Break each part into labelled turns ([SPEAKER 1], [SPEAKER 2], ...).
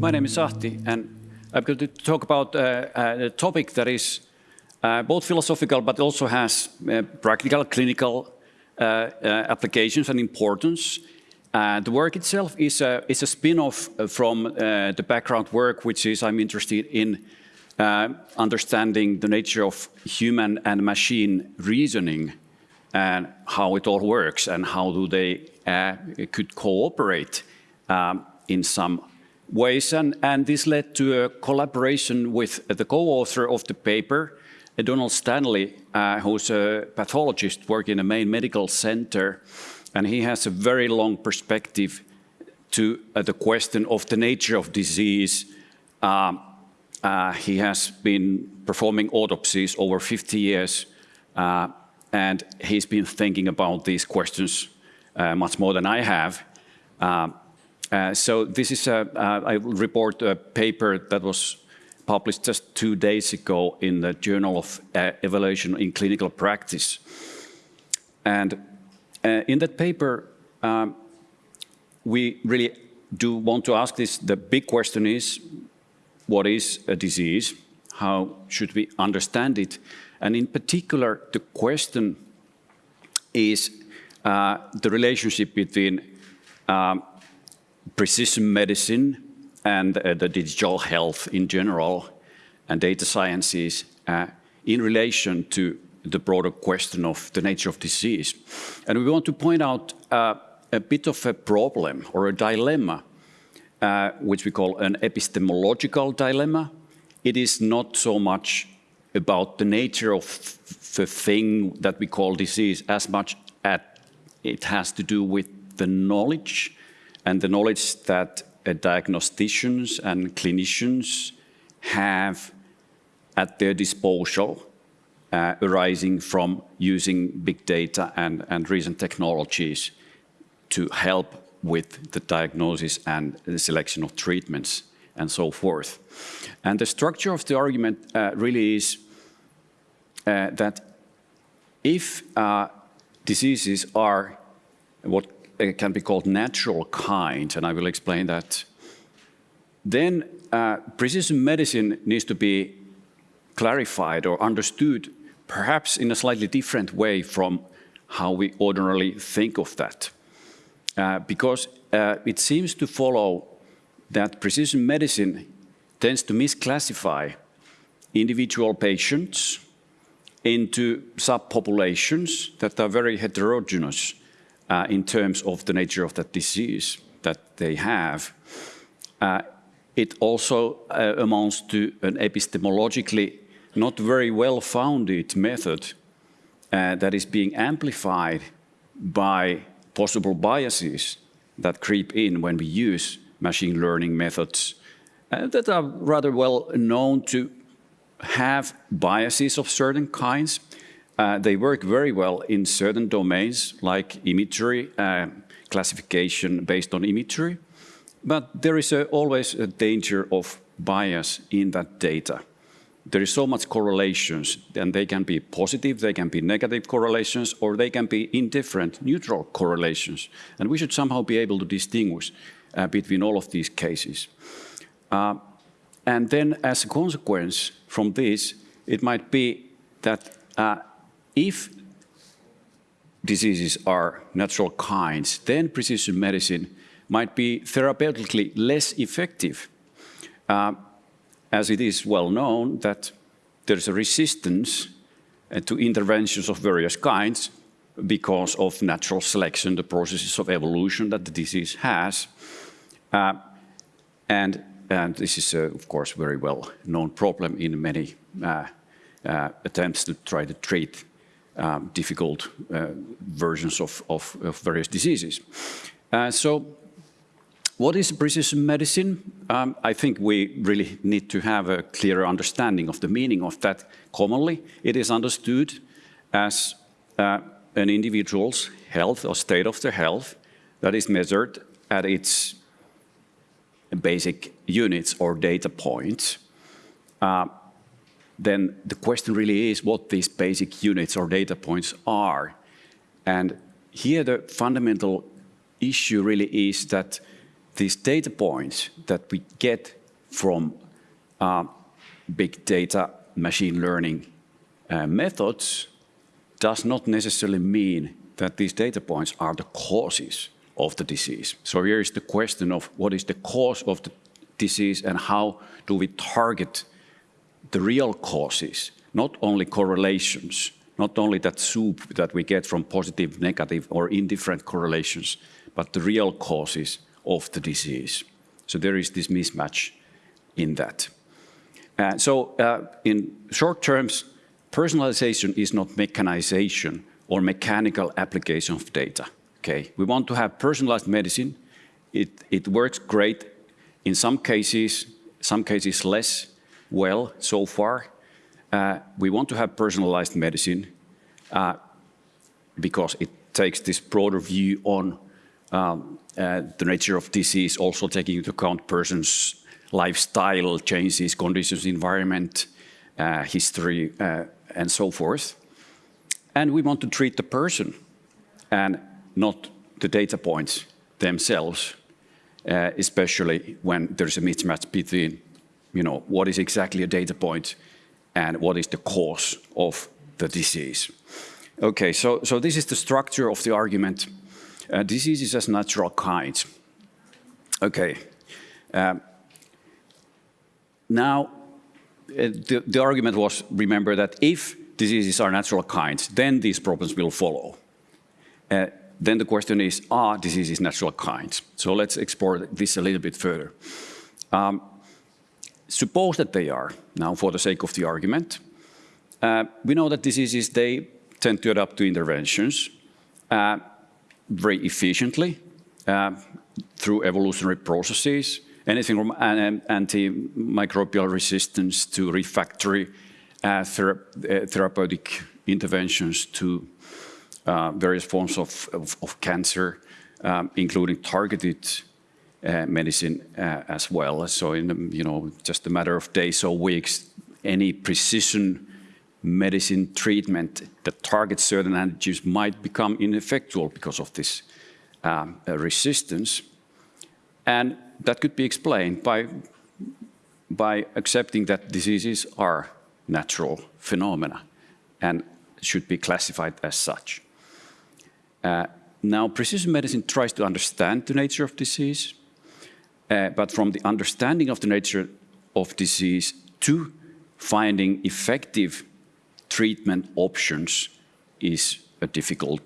[SPEAKER 1] my name is Ahti, and I'm going to talk about uh, uh, a topic that is uh, both philosophical but also has uh, practical, clinical uh, uh, applications and importance. the work itself is a, is a spin-off from the background work, which is I'm interested in understanding the nature of human and machine reasoning and how it all works and how do they could cooperate um, in some ways. And, and this led to a collaboration with the co-author of the paper, Donald Stanley, uh, who's a pathologist working in a main medical center. And he has a very long perspective to uh, the question of the nature of disease. Um, uh, he has been performing autopsies over 50 years, uh, and he's been thinking about these questions uh, much more than I have. Um, uh, so this is a, uh, report a paper that was published just two days ago in the Journal of uh, Evaluation in Clinical Practice. And uh, in that paper, um, we really do want to ask this, the big question is, what is a disease? How should we understand it? And in particular, the question is uh, the relationship between um, precision medicine and uh, the digital health in general and data sciences uh, in relation to the broader question of the nature of disease. And we want to point out uh, a bit of a problem or a dilemma, uh, which we call an epistemological dilemma. It is not so much about the nature of the thing that we call disease as much as it has to do with the knowledge and the knowledge that uh, diagnosticians and clinicians have at their disposal uh, arising from using big data and, and recent technologies to help with the diagnosis and the selection of treatments and so forth. And the structure of the argument uh, really is uh, that if uh, diseases are what can be called natural kind, and I will explain that. Then uh, precision medicine needs to be clarified or understood perhaps in a slightly different way from how we ordinarily think of that. Uh, because uh, it seems to follow that precision medicine tends to misclassify individual patients into subpopulations that are very heterogeneous uh, in terms of the nature of that disease that they have. Uh, it also uh, amounts to an epistemologically not very well-founded method uh, that is being amplified by possible biases that creep in when we use machine learning methods uh, that are rather well known to have biases of certain kinds uh, they work very well in certain domains like imagery, uh, classification based on imagery, but there is a, always a danger of bias in that data. There is so much correlations, and they can be positive, they can be negative correlations, or they can be indifferent, neutral correlations. And we should somehow be able to distinguish uh, between all of these cases. Uh, and then as a consequence from this, it might be that uh, if diseases are natural kinds, then precision medicine might be therapeutically less effective, uh, as it is well known that there's a resistance uh, to interventions of various kinds because of natural selection, the processes of evolution that the disease has. Uh, and, and this is, uh, of course, very well known problem in many uh, uh, attempts to try to treat um, difficult uh, versions of, of, of, various diseases. Uh, so what is precision medicine? Um, I think we really need to have a clearer understanding of the meaning of that. Commonly, it is understood as uh, an individual's health or state of their health that is measured at its basic units or data points. Then the question really is what these basic units or data points are. And here the fundamental issue really is that these data points that we get from uh, big data machine learning uh, methods does not necessarily mean that these data points are the causes of the disease. So here is the question of what is the cause of the disease and how do we target the real causes, not only correlations, not only that soup that we get from positive, negative or indifferent correlations, but the real causes of the disease. So there is this mismatch in that. Uh, so uh, in short terms, personalization is not mechanization or mechanical application of data. Okay, we want to have personalized medicine. It, it works great in some cases, some cases less well so far. Uh, we want to have personalized medicine uh, because it takes this broader view on um, uh, the nature of disease, also taking into account persons' lifestyle changes, conditions, environment, uh, history, uh, and so forth. And we want to treat the person and not the data points themselves, uh, especially when there's a mismatch between, you know, what is exactly a data point and what is the cause of the disease. Okay, so, so this is the structure of the argument. Uh, diseases as natural kinds. Okay. Um, now, uh, the, the argument was, remember that if diseases are natural kinds, then these problems will follow. Uh, then the question is, are diseases natural kinds? So let's explore this a little bit further. Um, suppose that they are, now for the sake of the argument. Uh, we know that diseases, they tend to adapt to interventions uh, very efficiently uh, through evolutionary processes anything from antimicrobial resistance to refractory uh, thera uh, therapeutic interventions to uh, various forms of, of, of cancer, um, including targeted uh, medicine uh, as well. So in you know just a matter of days or weeks, any precision medicine treatment that targets certain antigens might become ineffectual because of this um, uh, resistance. And that could be explained by, by accepting that diseases are natural phenomena and should be classified as such. Uh, now, precision medicine tries to understand the nature of disease, uh, but from the understanding of the nature of disease to finding effective treatment options is a difficult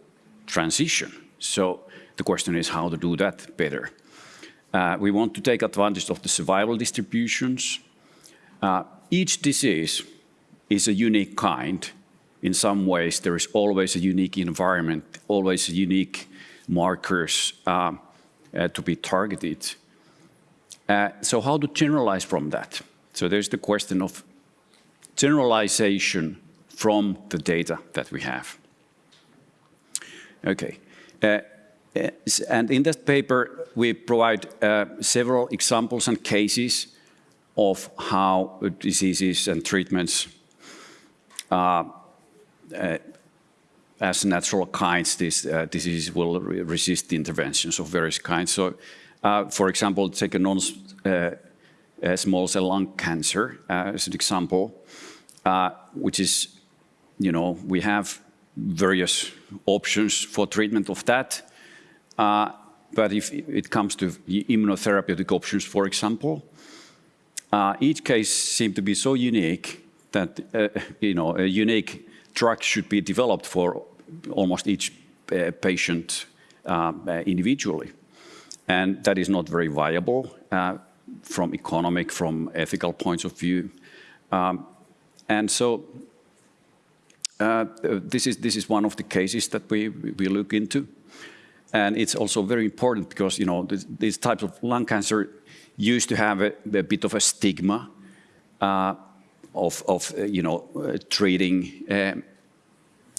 [SPEAKER 1] transition. So the question is how to do that better. Uh, we want to take advantage of the survival distributions. Uh, each disease is a unique kind. In some ways, there is always a unique environment, always unique markers uh, uh to be targeted. Uh, so how to generalize from that? So there's the question of generalization from the data that we have. Okay. Uh, and in that paper, we provide uh, several examples and cases of how diseases and treatments uh, uh, as natural kinds, these uh, diseases will re resist interventions of various kinds. So, uh, for example, take a non-small uh, cell lung cancer as an example, which is, you know, we have various options for treatment of that. Uh, but if it comes to immunotherapeutic options, for example, uh, each case seems to be so unique that uh, you know a unique drug should be developed for almost each uh, patient uh, individually, and that is not very viable uh, from economic, from ethical points of view, um, and so. this is this is one of the cases that we we look into. And it's also very important because, you know, these types of lung cancer used to have a, a bit of a stigma uh, of, of uh, you know, uh, treating um,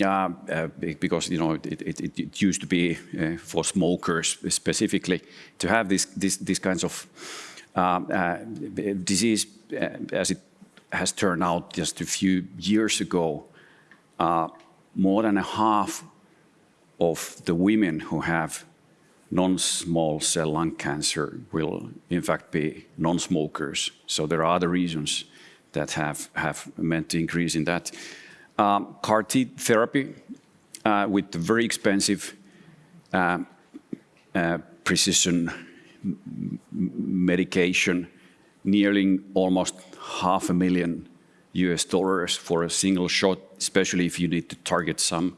[SPEAKER 1] uh, because you know it, it, it used to be uh, for smokers specifically to have this, this, these kinds of um, uh, disease as it has turned out just a few years ago. more than a half of the women who have non-small cell lung cancer will in fact be non-smokers. So there are other reasons that have, have meant the increase in that. Um, CAR T therapy uh, with very expensive uh, uh, precision medication, nearly almost half a million US dollars for a single shot, especially if you need to target some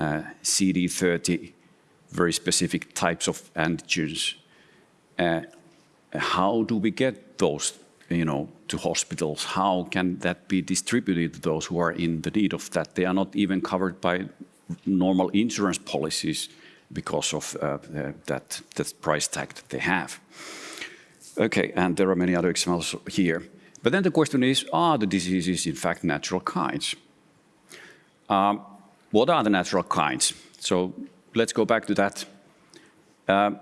[SPEAKER 1] uh, CD30 very specific types of antigens. Uh, how do we get those you know, to hospitals? How can that be distributed to those who are in the need of that? They are not even covered by normal insurance policies because of uh, that, that price tag that they have. Okay, and there are many other examples here. But then the question is, are the diseases in fact natural kinds? Um, what are the natural kinds? So let's go back to that. Uh,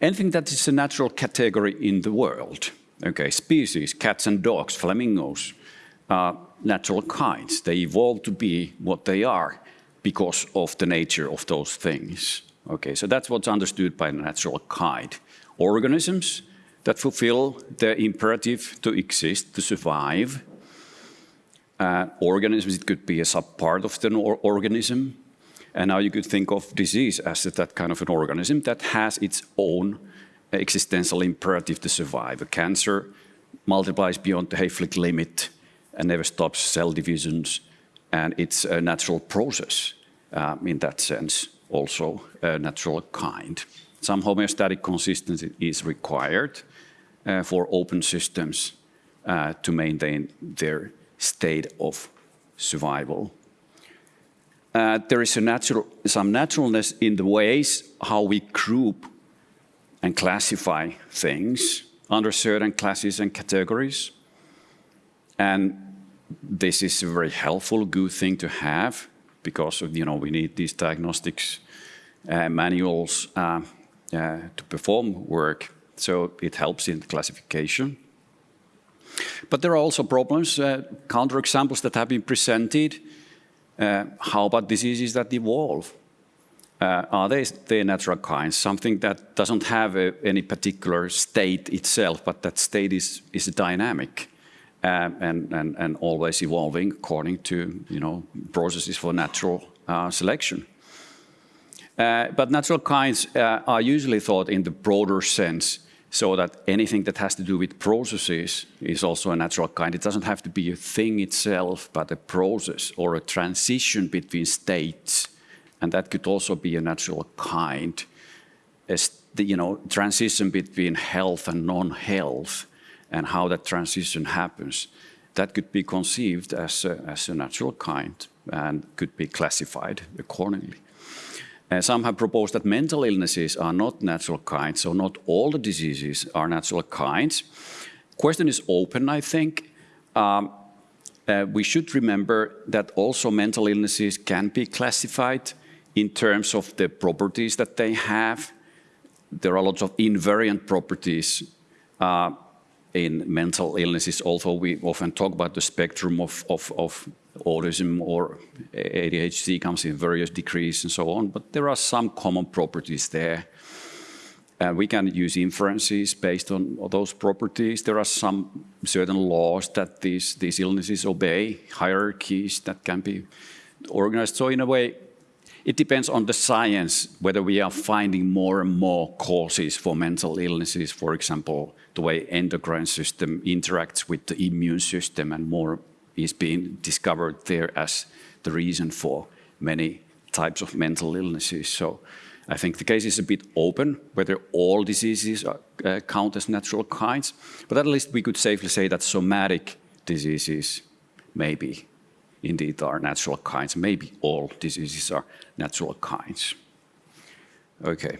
[SPEAKER 1] anything that is a natural category in the world, okay, species, cats and dogs, flamingos, uh, natural kinds. They evolved to be what they are because of the nature of those things. Okay, so that's what's understood by natural kind. Organisms that fulfill the imperative to exist, to survive. Uh, organisms, it could be a subpart of the organism. And now you could think of disease as that kind of an organism that has its own existential imperative to survive. A cancer multiplies beyond the Hayflick limit and never stops cell divisions. And it's a natural process um, in that sense, also a natural kind. Some homeostatic consistency is required uh, for open systems uh, to maintain their state of survival. Uh, there is natural, some naturalness in the ways how we group and classify things under certain classes and categories. And this is a very helpful, good thing to have because of, you know, we need these diagnostics uh, manuals uh, uh, to perform work. So it helps in classification. But there are also problems, uh, counterexamples that have been presented. Uh, how about diseases that evolve? Uh, are they, natural kinds, something that doesn't have a, any particular state itself, but that state is, is dynamic um, and, and, and always evolving according to you know, processes for natural uh, selection. Uh, but natural kinds uh, are usually thought in the broader sense, so that anything that has to do with processes is also a natural kind. It doesn't have to be a thing itself, but a process or a transition between states and that could also be a natural kind, as the you know, transition between health and non-health, and how that transition happens. That could be conceived as a, as a natural kind and could be classified accordingly. Uh, some have proposed that mental illnesses are not natural kinds, so not all the diseases are natural kinds. Question is open, I think. Um, uh, we should remember that also mental illnesses can be classified in terms of the properties that they have. There are lots of invariant properties uh, in mental illnesses, although we often talk about the spectrum of, of, of autism or ADHD comes in various degrees and so on, but there are some common properties there. Uh, we can use inferences based on those properties. There are some certain laws that these, these illnesses obey, hierarchies that can be organized. So in a way, it depends on the science whether we are finding more and more causes for mental illnesses, for example, the way endocrine system interacts with the immune system and more is being discovered there as the reason for many types of mental illnesses. So I think the case is a bit open whether all diseases are, uh, count as natural kinds, but at least we could safely say that somatic diseases maybe indeed are natural kinds. Maybe all diseases are natural kinds. Okay.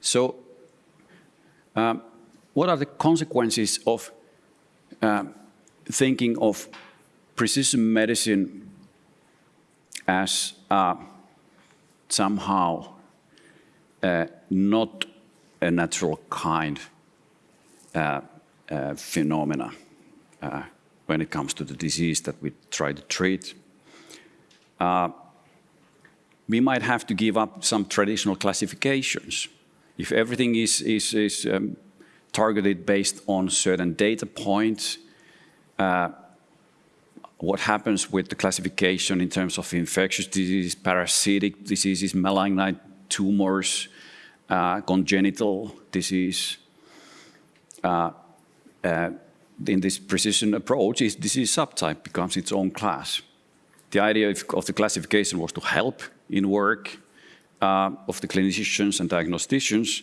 [SPEAKER 1] So um, what are the consequences of um, thinking of precision medicine as uh, somehow uh, not a natural kind uh, uh phenomena? When it comes to the disease that we try to treat. Uh, we might have to give up some traditional classifications. If everything is, is, is um, targeted based on certain data points, uh, what happens with the classification in terms of infectious disease, parasitic diseases, malignant tumors, uh, congenital disease. Uh, uh, in this precision approach, is disease subtype becomes its own class. The idea of, the classification was to help in work uh, of the clinicians and diagnosticians,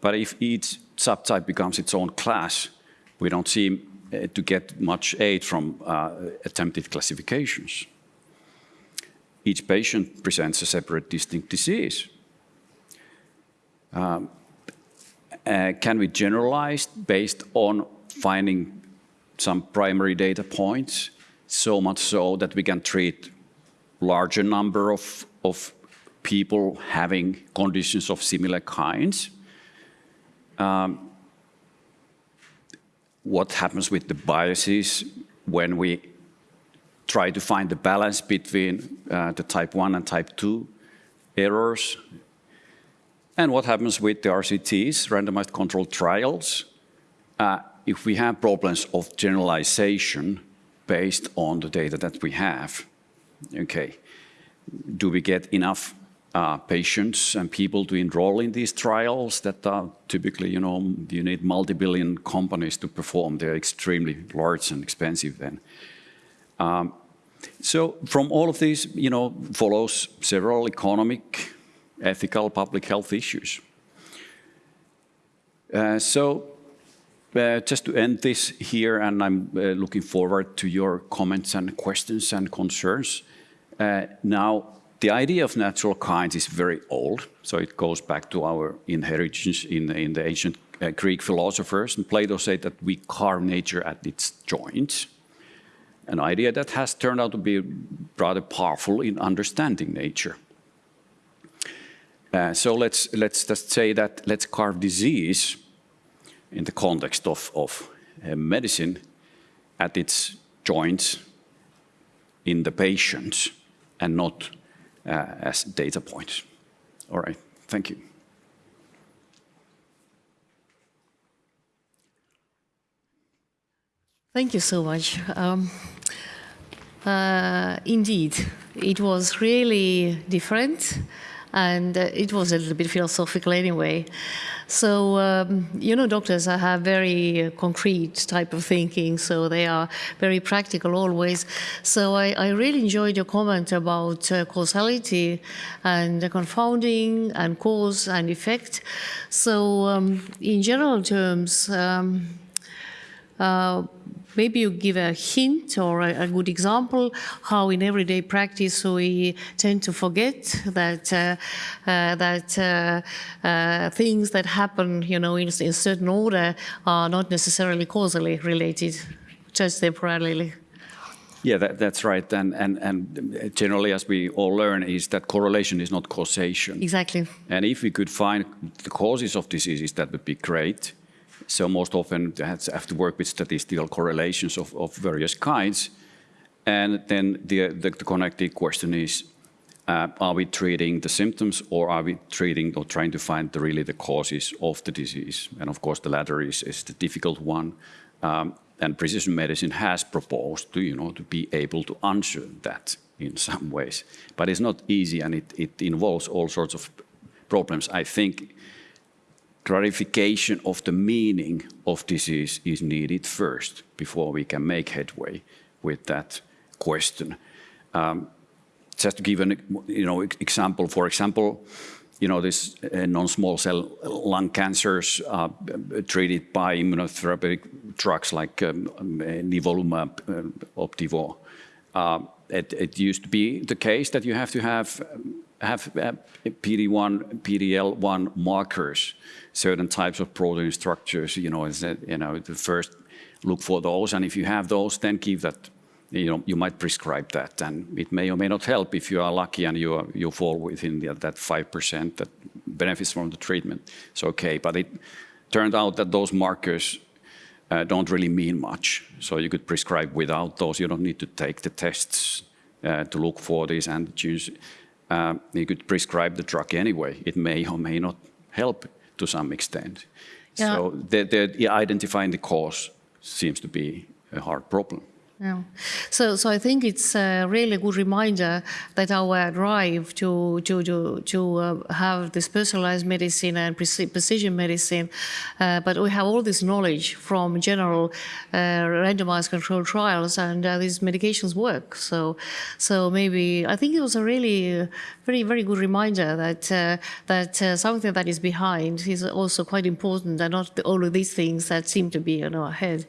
[SPEAKER 1] but if each subtype becomes its own class, we don't seem uh, to get much aid from uh, attempted classifications. Each patient presents a separate distinct disease. Um, uh, can we generalize based on finding some primary data points, so much so that we can treat larger number of, of people having conditions of similar kinds? Um, what happens with the biases when we try to find the balance between uh, the type 1 and type 2 errors and what happens with the RCTs, randomized controlled trials, uh, if we have problems of generalization based on the data that we have. Okay, do we get enough uh, patients and people to enroll in these trials that are typically, you know, you need multi-billion companies to perform. They're extremely large and expensive then. Um, so from all of these, you know, follows several economic, ethical public health issues. Uh, so uh, just to end this here, and I'm uh, looking forward to your comments and questions and concerns. Uh, now, the idea of natural kinds is very old, so it goes back to our inheritance in, in the ancient uh, Greek philosophers, and Plato said that we carve nature at its joints, an idea that has turned out to be rather powerful in understanding nature. Uh, so let's, let's just say that let's carve disease in the context of, of uh, medicine at its joints in the patient and not uh, as data points. All right, thank you.
[SPEAKER 2] Thank you so much. Um, uh, indeed, it was really different and uh, it was a little bit philosophical anyway. So, um, you know, doctors have very concrete type of thinking, so they are very practical always. So I, I really enjoyed your comment about uh, causality and confounding and cause and effect. So um, in general terms, um, uh, maybe you give a hint or a, a, good example how in everyday practice we tend to forget that uh, uh, that uh, uh things that happen, you know, in, in certain order are not necessarily causally related, just temporarily.
[SPEAKER 1] Yeah, that, that's right. And, and, and generally, as we all learn, is that correlation is not causation.
[SPEAKER 2] Exactly.
[SPEAKER 1] And if we could find the causes of diseases, that would be great. So most often you have to work with statistical correlations of, of various kinds. And then the, the, the connected question is, uh, are we treating the symptoms or are we treating or trying to find the, really the causes of the disease? And of course, the latter is, is the difficult one. Um, and precision medicine has proposed to, you know, to be able to answer that in some ways. But it's not easy and it, it involves all sorts of problems. I think clarification of the meaning of disease is needed first before we can make headway with that question. Um, just to give an you know example, for example, you know this uh, non-small cell lung cancers uh, treated by immunotherapeutic drugs like um, nivolumab, uh, Opdivo. Uh, it, it, used to be the case that you have to have have uh, PD1, PD-L1 markers, certain types of protein structures, you know, you know, the first look for those. And if you have those, then give that, you know, you might prescribe that. And it may or may not help if you are lucky and you, you fall within that 5% that benefits from the treatment. It's okay. But it turned out that those markers uh, don't really mean much. So you could prescribe without those. You don't need to take the tests uh, to look for these antigens uh, you could prescribe the drug anyway. It may or may not help to some extent.
[SPEAKER 2] Yeah.
[SPEAKER 1] So the, the, identifying the cause seems to be a hard problem.
[SPEAKER 2] Yeah. So, so I think it's a really good reminder that our drive to to to to uh, have this personalized medicine and precision medicine, uh, but we have all this knowledge from general uh, randomized controlled trials, and uh, these medications work. So, so maybe I think it was a really uh, very very good reminder that uh, that something that is behind is also quite important, and not all of these things that seem to be in our head.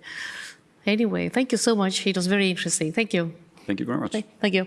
[SPEAKER 2] Anyway, thank you so much. It was very interesting. Thank you.
[SPEAKER 1] Thank you very much.
[SPEAKER 2] Thank you.